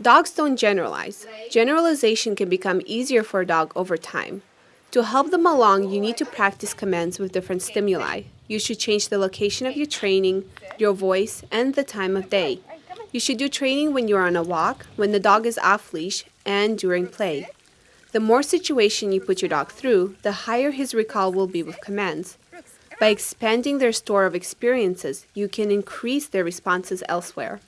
Dogs don't generalize. Generalization can become easier for a dog over time. To help them along, you need to practice commands with different stimuli. You should change the location of your training, your voice, and the time of day. You should do training when you're on a walk, when the dog is off leash, and during play. The more situation you put your dog through, the higher his recall will be with commands. By expanding their store of experiences, you can increase their responses elsewhere.